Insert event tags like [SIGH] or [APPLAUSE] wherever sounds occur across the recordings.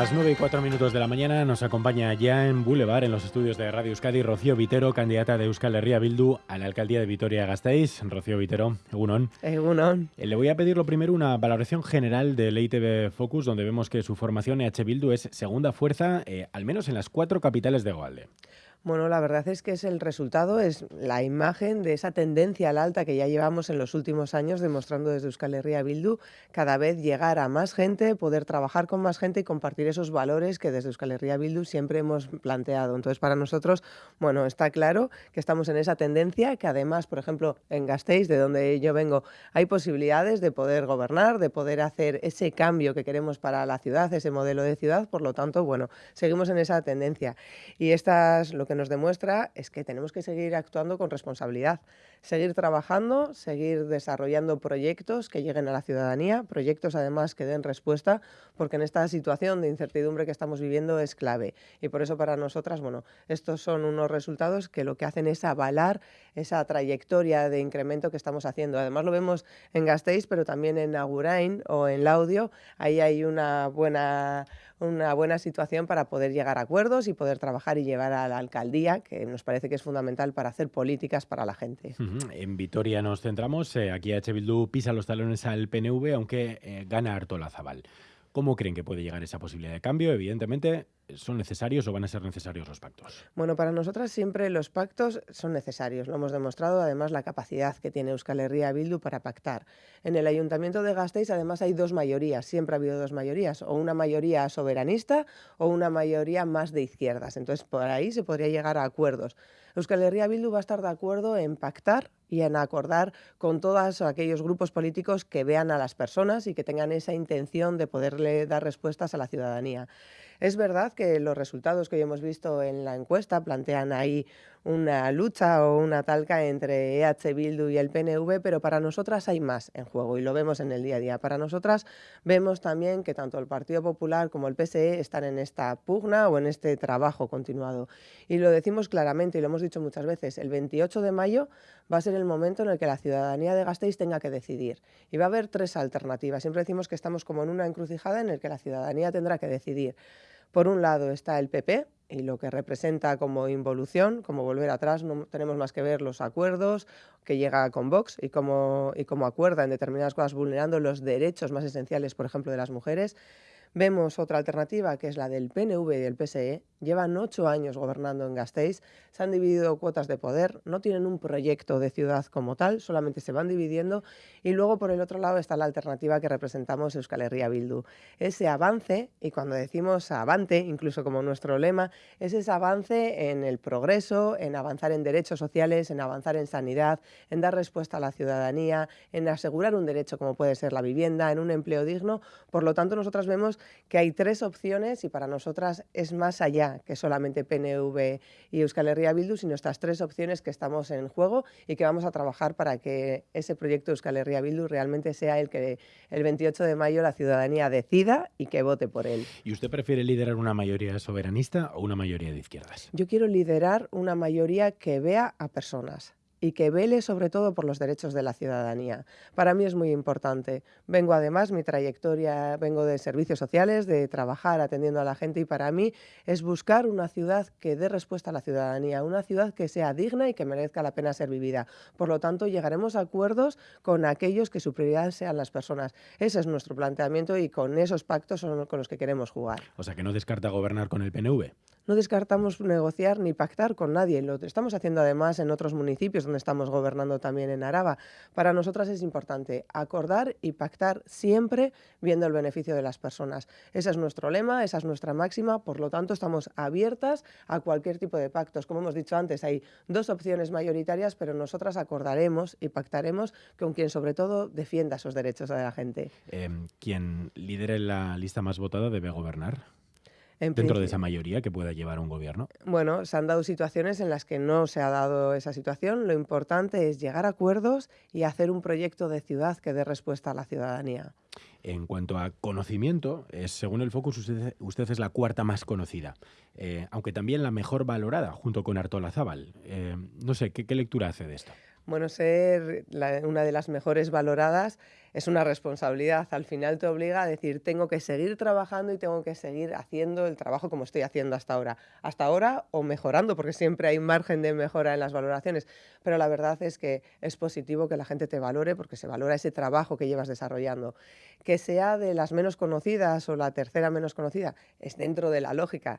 Las 9 y 4 minutos de la mañana nos acompaña ya en Boulevard, en los estudios de Radio Euskadi, Rocío Vitero, candidata de Euskal Herria Bildu a la alcaldía de Vitoria-Gasteiz. Rocío Vitero, Egunon. Egunon. Eh, le voy a pedir lo primero una valoración general del ITV Focus, donde vemos que su formación EH Bildu es segunda fuerza, eh, al menos en las cuatro capitales de Goalde. Bueno, la verdad es que es el resultado, es la imagen de esa tendencia al alta que ya llevamos en los últimos años demostrando desde Euskal Herria Bildu, cada vez llegar a más gente, poder trabajar con más gente y compartir esos valores que desde Euskal Herria Bildu siempre hemos planteado. Entonces, para nosotros, bueno, está claro que estamos en esa tendencia, que además, por ejemplo, en Gasteiz, de donde yo vengo, hay posibilidades de poder gobernar, de poder hacer ese cambio que queremos para la ciudad, ese modelo de ciudad, por lo tanto, bueno, seguimos en esa tendencia. Y estas, lo que nos demuestra es que tenemos que seguir actuando con responsabilidad, seguir trabajando, seguir desarrollando proyectos que lleguen a la ciudadanía, proyectos además que den respuesta, porque en esta situación de incertidumbre que estamos viviendo es clave. Y por eso para nosotras, bueno, estos son unos resultados que lo que hacen es avalar esa trayectoria de incremento que estamos haciendo. Además lo vemos en Gasteiz, pero también en Agurain o en Laudio. Ahí hay una buena una buena situación para poder llegar a acuerdos y poder trabajar y llevar a la alcaldía, que nos parece que es fundamental para hacer políticas para la gente. En Vitoria nos centramos, eh, aquí H. Bildu pisa los talones al PNV, aunque eh, gana Artola Zabal. ¿Cómo creen que puede llegar esa posibilidad de cambio? Evidentemente, ¿son necesarios o van a ser necesarios los pactos? Bueno, para nosotras siempre los pactos son necesarios. Lo hemos demostrado, además, la capacidad que tiene Euskal Herria Bildu para pactar. En el Ayuntamiento de Gasteiz, además, hay dos mayorías. Siempre ha habido dos mayorías, o una mayoría soberanista o una mayoría más de izquierdas. Entonces, por ahí se podría llegar a acuerdos. Euskal Herria Bildu va a estar de acuerdo en pactar y en acordar con todos aquellos grupos políticos que vean a las personas y que tengan esa intención de poderle dar respuestas a la ciudadanía. Es verdad que los resultados que hoy hemos visto en la encuesta plantean ahí una lucha o una talca entre EH Bildu y el PNV, pero para nosotras hay más en juego y lo vemos en el día a día. Para nosotras vemos también que tanto el Partido Popular como el PSE están en esta pugna o en este trabajo continuado. Y lo decimos claramente y lo hemos dicho muchas veces, el 28 de mayo va a ser el momento en el que la ciudadanía de Gasteiz tenga que decidir. Y va a haber tres alternativas. Siempre decimos que estamos como en una encrucijada en el que la ciudadanía tendrá que decidir. Por un lado está el PP y lo que representa como involución, como volver atrás, no tenemos más que ver los acuerdos que llega con Vox y cómo, y cómo acuerda en determinadas cosas vulnerando los derechos más esenciales, por ejemplo, de las mujeres. Vemos otra alternativa, que es la del PNV y del PSE. Llevan ocho años gobernando en Gasteiz, se han dividido cuotas de poder, no tienen un proyecto de ciudad como tal, solamente se van dividiendo. Y luego, por el otro lado, está la alternativa que representamos Euskal Herria Bildu. Ese avance, y cuando decimos avante, incluso como nuestro lema, es ese avance en el progreso, en avanzar en derechos sociales, en avanzar en sanidad, en dar respuesta a la ciudadanía, en asegurar un derecho como puede ser la vivienda, en un empleo digno. Por lo tanto, nosotras vemos que hay tres opciones y para nosotras es más allá que solamente PNV y Euskal Herria Bildu, sino estas tres opciones que estamos en juego y que vamos a trabajar para que ese proyecto Euskal Herria Bildu realmente sea el que el 28 de mayo la ciudadanía decida y que vote por él. ¿Y usted prefiere liderar una mayoría soberanista o una mayoría de izquierdas? Yo quiero liderar una mayoría que vea a personas y que vele sobre todo por los derechos de la ciudadanía. Para mí es muy importante. Vengo además, mi trayectoria, vengo de servicios sociales, de trabajar atendiendo a la gente y para mí es buscar una ciudad que dé respuesta a la ciudadanía, una ciudad que sea digna y que merezca la pena ser vivida. Por lo tanto, llegaremos a acuerdos con aquellos que su prioridad sean las personas. Ese es nuestro planteamiento y con esos pactos son con los que queremos jugar. O sea, que no descarta gobernar con el PNV. No descartamos negociar ni pactar con nadie. Lo estamos haciendo además en otros municipios donde estamos gobernando también en Araba. Para nosotras es importante acordar y pactar siempre viendo el beneficio de las personas. Ese es nuestro lema, esa es nuestra máxima, por lo tanto estamos abiertas a cualquier tipo de pactos. Como hemos dicho antes, hay dos opciones mayoritarias, pero nosotras acordaremos y pactaremos con quien sobre todo defienda esos derechos de la gente. Eh, quien lidere la lista más votada debe gobernar dentro de esa mayoría que pueda llevar un gobierno? Bueno, se han dado situaciones en las que no se ha dado esa situación. Lo importante es llegar a acuerdos y hacer un proyecto de ciudad que dé respuesta a la ciudadanía. En cuanto a conocimiento, según el Focus, usted, es la cuarta más conocida, eh, aunque también la mejor valorada, junto con Artola Zabal. Eh, no sé, ¿qué, ¿qué lectura hace de esto? Bueno, ser una de las mejores valoradas es una responsabilidad. Al final te obliga a decir, tengo que seguir trabajando y tengo que seguir haciendo el trabajo como estoy haciendo hasta ahora. Hasta ahora o mejorando, porque siempre hay margen de mejora en las valoraciones. Pero la verdad es que es positivo que la gente te valore porque se valora ese trabajo que llevas desarrollando. Que sea de las menos conocidas o la tercera menos conocida, es dentro de la lógica.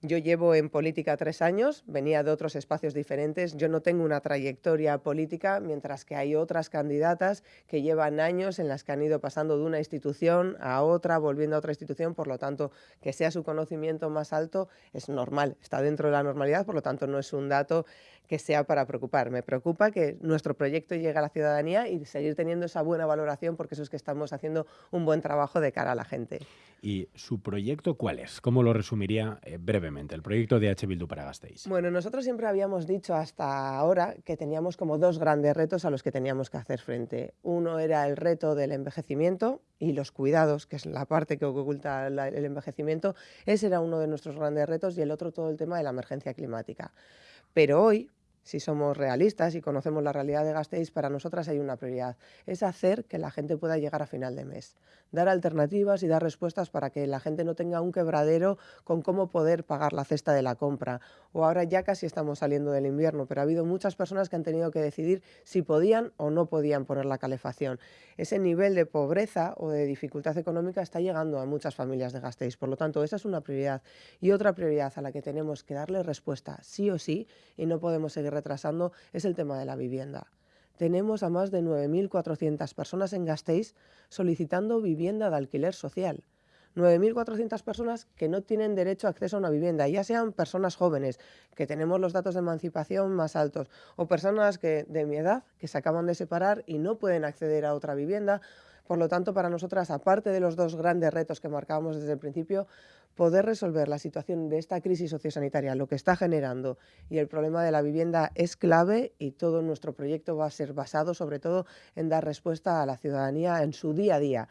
Yo llevo en política tres años, venía de otros espacios diferentes, yo no tengo una trayectoria política, mientras que hay otras candidatas que llevan años en las que han ido pasando de una institución a otra, volviendo a otra institución, por lo tanto, que sea su conocimiento más alto es normal, está dentro de la normalidad, por lo tanto, no es un dato que sea para preocupar. Me preocupa que nuestro proyecto llegue a la ciudadanía y seguir teniendo esa buena valoración porque eso es que estamos haciendo un buen trabajo de cara a la gente. ¿Y su proyecto cuál es? ¿Cómo lo resumiría eh, brevemente, el proyecto de H. Bildu para Gasteiz? Bueno, nosotros siempre habíamos dicho hasta ahora que teníamos como dos grandes retos a los que teníamos que hacer frente. Uno era el reto del envejecimiento y los cuidados, que es la parte que oculta el envejecimiento. Ese era uno de nuestros grandes retos y el otro todo el tema de la emergencia climática. Pero hoy, si somos realistas y conocemos la realidad de Gasteiz, para nosotras hay una prioridad, es hacer que la gente pueda llegar a final de mes, dar alternativas y dar respuestas para que la gente no tenga un quebradero con cómo poder pagar la cesta de la compra. O ahora ya casi estamos saliendo del invierno, pero ha habido muchas personas que han tenido que decidir si podían o no podían poner la calefacción. Ese nivel de pobreza o de dificultad económica está llegando a muchas familias de Gasteiz, por lo tanto esa es una prioridad. Y otra prioridad a la que tenemos que darle respuesta sí o sí y no podemos seguir retrasando es el tema de la vivienda. Tenemos a más de 9.400 personas en Gasteiz solicitando vivienda de alquiler social. 9.400 personas que no tienen derecho a acceso a una vivienda, ya sean personas jóvenes, que tenemos los datos de emancipación más altos, o personas que, de mi edad que se acaban de separar y no pueden acceder a otra vivienda. Por lo tanto, para nosotras, aparte de los dos grandes retos que marcábamos desde el principio, poder resolver la situación de esta crisis sociosanitaria, lo que está generando y el problema de la vivienda es clave y todo nuestro proyecto va a ser basado sobre todo en dar respuesta a la ciudadanía en su día a día.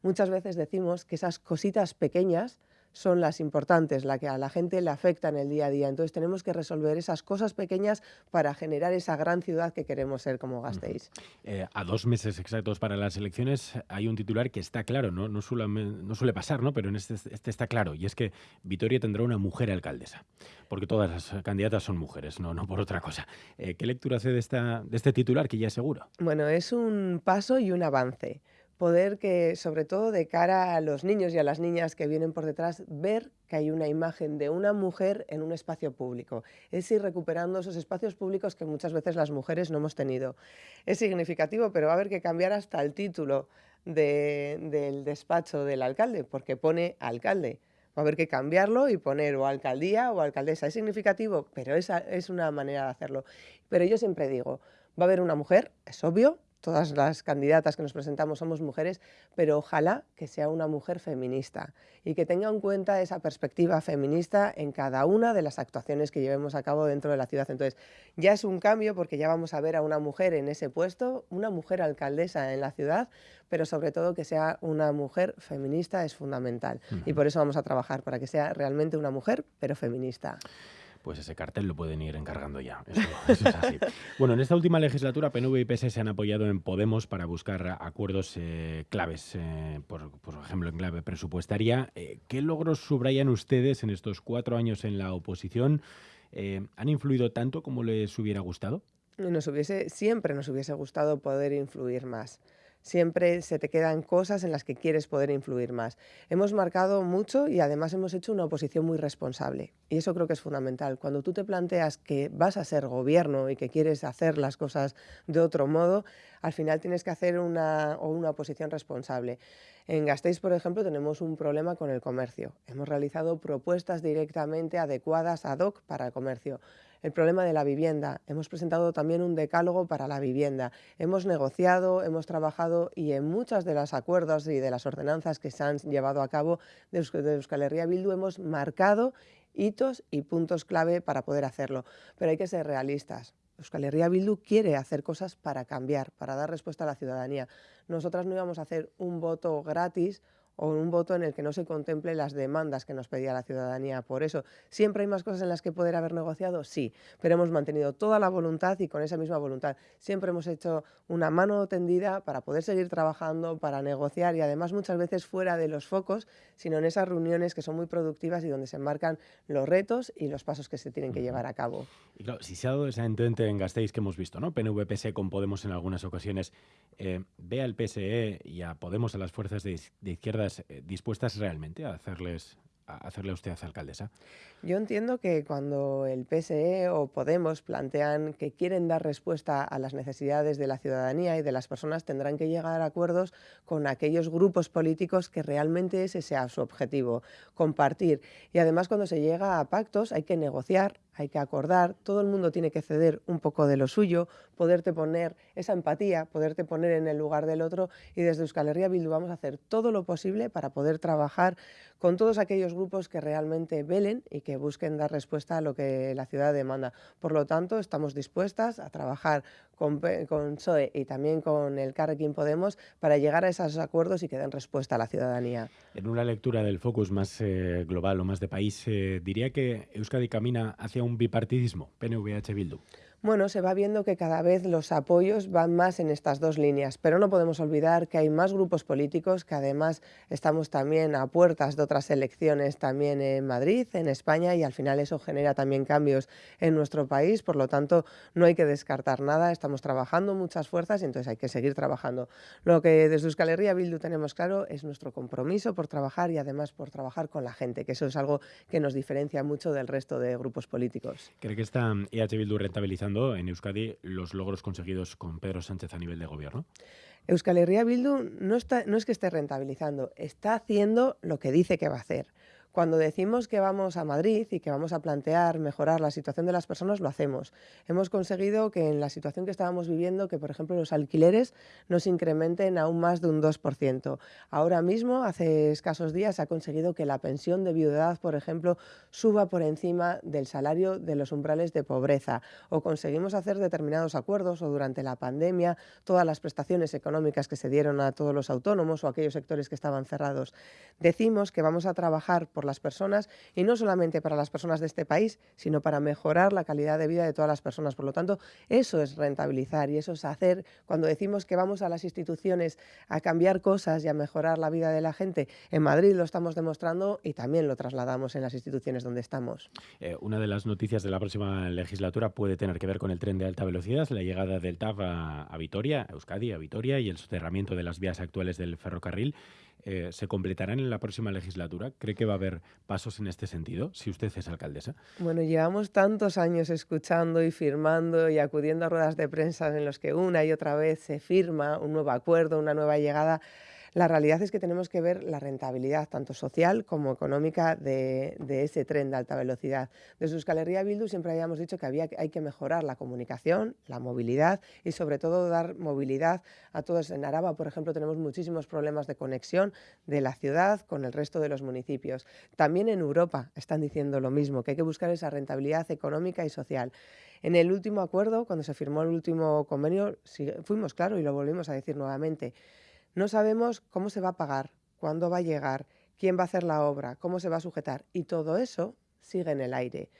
Muchas veces decimos que esas cositas pequeñas son las importantes, las que a la gente le afectan el día a día. Entonces tenemos que resolver esas cosas pequeñas para generar esa gran ciudad que queremos ser como Gasteiz. Eh, a dos meses exactos para las elecciones hay un titular que está claro, no, no, suele, no suele pasar, ¿no? pero en este, este, está claro, y es que Vitoria tendrá una mujer alcaldesa, porque todas las candidatas son mujeres, no, no por otra cosa. Eh, ¿Qué lectura hace de, esta, de este titular que ya es seguro? Bueno, es un paso y un avance poder que, sobre todo de cara a los niños y a las niñas que vienen por detrás, ver que hay una imagen de una mujer en un espacio público. Es ir recuperando esos espacios públicos que muchas veces las mujeres no hemos tenido. Es significativo, pero va a haber que cambiar hasta el título del despacho del alcalde, porque pone alcalde. Va a haber que cambiarlo y poner o alcaldía o alcaldesa. Es significativo, pero esa es una manera de hacerlo. Pero yo siempre digo, va a haber una mujer, es obvio, todas las candidatas que nos presentamos somos mujeres, pero ojalá que sea una mujer feminista y que tenga en cuenta esa perspectiva feminista en cada una de las actuaciones que llevemos a cabo dentro de la ciudad. Entonces, ya es un cambio porque ya vamos a ver a una mujer en ese puesto, una mujer alcaldesa en la ciudad, pero sobre todo que sea una mujer feminista es fundamental. Y por eso vamos a trabajar, para que sea realmente una mujer, pero feminista pues ese cartel lo pueden ir encargando ya. Eso, es así. [LAUGHS] bueno, en esta última legislatura, PNV y PS se han apoyado en Podemos para buscar acuerdos eh, claves, eh, por, ejemplo, en clave presupuestaria. Eh, ¿Qué logros subrayan ustedes en estos cuatro años en la oposición? ¿Han influido tanto como les hubiera gustado? Nos hubiese, siempre nos hubiese gustado poder influir más siempre se te quedan cosas en las que quieres poder influir más. Hemos marcado mucho y además hemos hecho una oposición muy responsable. Y eso creo que es fundamental. Cuando tú te planteas que vas a ser gobierno y que quieres hacer las cosas de otro modo, al final tienes que hacer una, una oposición responsable. En Gasteiz, por ejemplo, tenemos un problema con el comercio. Hemos realizado propuestas directamente adecuadas ad hoc para el comercio el problema de la vivienda. Hemos presentado también un decálogo para la vivienda. Hemos negociado, hemos trabajado y en muchos de los acuerdos y de las ordenanzas que se han llevado a cabo de Euskal Herria Bildu hemos marcado hitos y puntos clave para poder hacerlo. Pero hay que ser realistas. Euskal Herria Bildu quiere hacer cosas para cambiar, para dar respuesta a la ciudadanía. Nosotras no íbamos a hacer un voto gratis o un voto en el que no se contemple las demandas que nos pedía la ciudadanía. Por eso, ¿siempre hay más cosas en las que poder haber negociado? Sí, pero hemos mantenido toda la voluntad y con esa misma voluntad siempre hemos hecho una mano tendida para poder seguir trabajando, para negociar y además muchas veces fuera de los focos, sino en esas reuniones que son muy productivas y donde se enmarcan los retos y los pasos que se tienen que llevar a cabo. Y claro, si se ha dado esa entente en Gasteiz que hemos visto, ¿no? PNV-PSE con Podemos en algunas ocasiones, eh, ve al PSE y a Podemos, a las fuerzas de, de izquierdas, eh, dispuestas realmente a hacerles a hacerle a usted alcaldesa? Yo entiendo que cuando el PSE o Podemos plantean que quieren dar respuesta a las necesidades de la ciudadanía y de las personas, tendrán que llegar a acuerdos con aquellos grupos políticos que realmente ese sea su objetivo, compartir. Y además cuando se llega a pactos hay que negociar, hay que acordar, todo el mundo tiene que ceder un poco de lo suyo, poderte poner esa empatía, poderte poner en el lugar del otro y desde Euskal Herria Bildu vamos a hacer todo lo posible para poder trabajar con todos aquellos grupos que realmente velen y que busquen dar respuesta a lo que la ciudad demanda. Por lo tanto, estamos dispuestas a trabajar con, con SOE y también con el Carrequín Podemos para llegar a esos acuerdos y que den respuesta a la ciudadanía. En una lectura del focus más eh, global o más de país, eh, diría que Euskadi camina hacia un bipartidismo, PNVH Bildu bueno, se va viendo que cada vez los apoyos van más en estas dos líneas, pero no podemos olvidar que hay más grupos políticos, que además estamos también a puertas de otras elecciones también en Madrid, en España, y al final eso genera también cambios en nuestro país, por lo tanto no hay que descartar nada, estamos trabajando muchas fuerzas y entonces hay que seguir trabajando. Lo que desde Euskal Herria Bildu tenemos claro es nuestro compromiso por trabajar y además por trabajar con la gente, que eso es algo que nos diferencia mucho del resto de grupos políticos. ¿Cree que está EH Bildu rentabilizando en Euskadi los logros conseguidos con Pedro Sánchez a nivel de gobierno? Euskal Herria Bildu no, está, no es que esté rentabilizando, está haciendo lo que dice que va a hacer. Cuando decimos que vamos a Madrid y que vamos a plantear mejorar la situación de las personas, lo hacemos. Hemos conseguido que en la situación que estábamos viviendo, que por ejemplo los alquileres no se incrementen aún más de un 2%. Ahora mismo, hace escasos días, se ha conseguido que la pensión de viudedad, por ejemplo, suba por encima del salario de los umbrales de pobreza. O conseguimos hacer determinados acuerdos, o durante la pandemia, todas las prestaciones económicas que se dieron a todos los autónomos o aquellos sectores que estaban cerrados. Decimos que vamos a trabajar por las personas y no solamente para las personas de este país, sino para mejorar la calidad de vida de todas las personas. Por lo tanto, eso es rentabilizar y eso es hacer, cuando decimos que vamos a las instituciones a cambiar cosas y a mejorar la vida de la gente, en Madrid lo estamos demostrando y también lo trasladamos en las instituciones donde estamos. Eh, una de las noticias de la próxima legislatura puede tener que ver con el tren de alta velocidad, la llegada del TAV a, a Vitoria, a Euskadi, a Vitoria y el soterramiento de las vías actuales del ferrocarril. Eh, se completarán en la próxima legislatura? ¿Cree que va a haber pasos en este sentido, si usted es alcaldesa? Bueno, llevamos tantos años escuchando y firmando y acudiendo a ruedas de prensa en los que una y otra vez se firma un nuevo acuerdo, una nueva llegada. La realidad es que tenemos que ver la rentabilidad, tanto social como económica, de, ese tren de alta velocidad. Desde Euskal Herria Bildu siempre habíamos dicho que hay que mejorar la comunicación, la movilidad y sobre todo dar movilidad a todos. En Araba, por ejemplo, tenemos muchísimos problemas de conexión de la ciudad con el resto de los municipios. También en Europa están diciendo lo mismo, que hay que buscar esa rentabilidad económica y social. En el último acuerdo, cuando se firmó el último convenio, fuimos claros y lo volvimos a decir nuevamente. No sabemos cómo se va a pagar, cuándo va a llegar, quién va a hacer la obra, cómo se va a sujetar y todo eso sigue en el aire.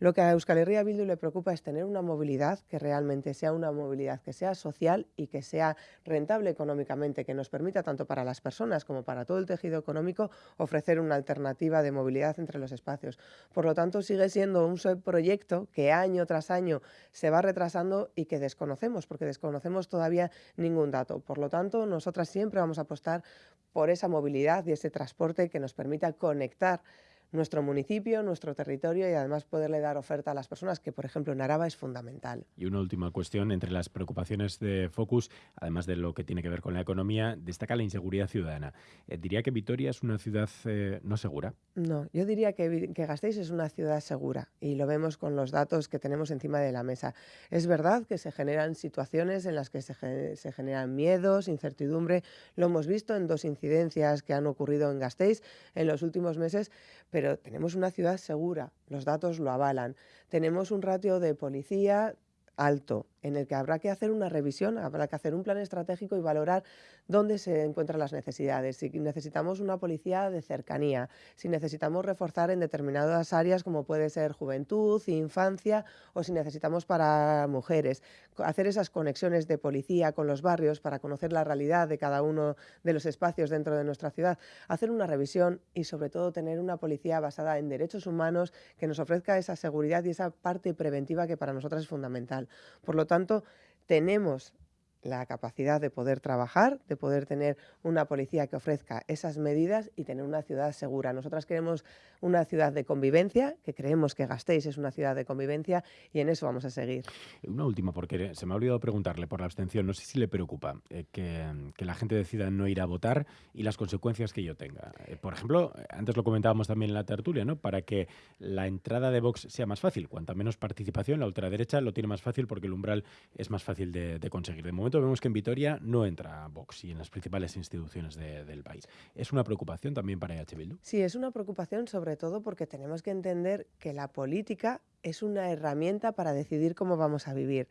Lo que a Euskal Herria Bildu le preocupa es tener una movilidad que realmente sea una movilidad que sea social y que sea rentable económicamente, que nos permita tanto para las personas como para todo el tejido económico ofrecer una alternativa de movilidad entre los espacios. Por lo tanto, sigue siendo un proyecto que año tras año se va retrasando y que desconocemos, porque desconocemos todavía ningún dato. Por lo tanto, nosotras siempre vamos a apostar por esa movilidad y ese transporte que nos permita conectar nuestro municipio, nuestro territorio y además poderle dar oferta a las personas, que por ejemplo en Araba es fundamental. Y una última cuestión, entre las preocupaciones de Focus, además de lo que tiene que ver con la economía, destaca la inseguridad ciudadana. Eh, ¿Diría que Vitoria es una ciudad eh, no segura? No, yo diría que, que Gasteiz es una ciudad segura y lo vemos con los datos que tenemos encima de la mesa. Es verdad que se generan situaciones en las que se, se generan miedos, incertidumbre. Lo hemos visto en dos incidencias que han ocurrido en Gasteiz en los últimos meses, pero tenemos una ciudad segura, los datos lo avalan. Tenemos un ratio de policía alto, en el que habrá que hacer una revisión, habrá que hacer un plan estratégico y valorar dónde se encuentran las necesidades. Si necesitamos una policía de cercanía, si necesitamos reforzar en determinadas áreas como puede ser juventud, infancia o si necesitamos para mujeres. Hacer esas conexiones de policía con los barrios para conocer la realidad de cada uno de los espacios dentro de nuestra ciudad. Hacer una revisión y sobre todo tener una policía basada en derechos humanos que nos ofrezca esa seguridad y esa parte preventiva que para nosotras es fundamental. Por lo tanto, tenemos la capacidad de poder trabajar, de poder tener una policía que ofrezca esas medidas y tener una ciudad segura. Nosotras queremos una ciudad de convivencia, que creemos que Gasteiz es una ciudad de convivencia y en eso vamos a seguir. Una última, porque se me ha olvidado preguntarle por la abstención. No sé si le preocupa eh, que, la gente decida no ir a votar y las consecuencias que ello tenga. Eh, por ejemplo, antes lo comentábamos también en la tertulia, ¿no? Para que la entrada de Vox sea más fácil. Cuanta menos participación, la ultraderecha lo tiene más fácil porque el umbral es más fácil de, de conseguir. De momento vemos que en Vitoria no entra Vox y en las principales instituciones del país. ¿Es una preocupación también para EH Bildu? Sí, es una preocupación sobre todo porque tenemos que entender que la política es una herramienta para decidir cómo vamos a vivir.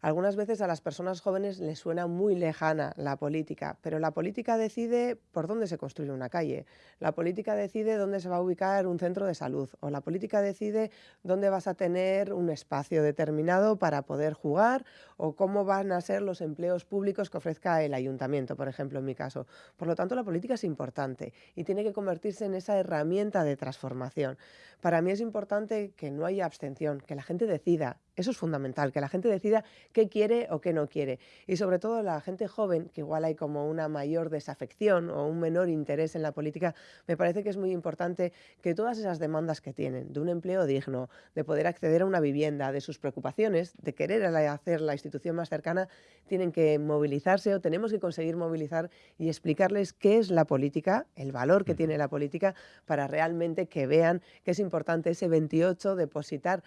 Algunas veces a las personas jóvenes les suena muy lejana la política, pero la política decide por dónde se construye una calle, la política decide dónde se va a ubicar un centro de salud o la política decide dónde vas a tener un espacio determinado para poder jugar o cómo van a ser los empleos públicos que ofrezca el ayuntamiento, por ejemplo, en mi caso. Por lo tanto, la política es importante y tiene que convertirse en esa herramienta de transformación. Para mí es importante que no haya abstención, que la gente decida. Eso es fundamental, que la gente decida qué quiere o qué no quiere. Y sobre todo la gente joven, que igual hay como una mayor desafección o un menor interés en la política, me parece que es muy importante que todas esas demandas que tienen, de un empleo digno, de poder acceder a una vivienda, de sus preocupaciones, de querer hacer la institución más cercana, tienen que movilizarse o tenemos que conseguir movilizar y explicarles qué es la política, el valor que tiene la política, para realmente que vean que es importante ese 28 depositar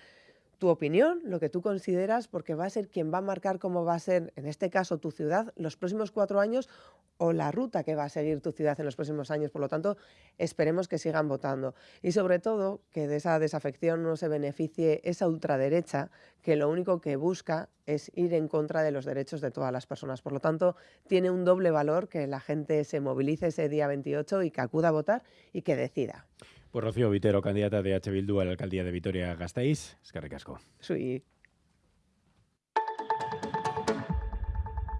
tu opinión, lo que tú consideras, porque va a ser quien va a marcar cómo va a ser, en este caso, tu ciudad los próximos cuatro años o la ruta que va a seguir tu ciudad en los próximos años. Por lo tanto, esperemos que sigan votando. Y sobre todo, que de esa desafección no se beneficie esa ultraderecha que lo único que busca es ir en contra de los derechos de todas las personas. Por lo tanto, tiene un doble valor que la gente se movilice ese día 28 y que acuda a votar y que decida. Pues Rocío Vitero, candidata de H. Bildu a la alcaldía de Vitoria-Gasteiz. Es que recasco. Sí.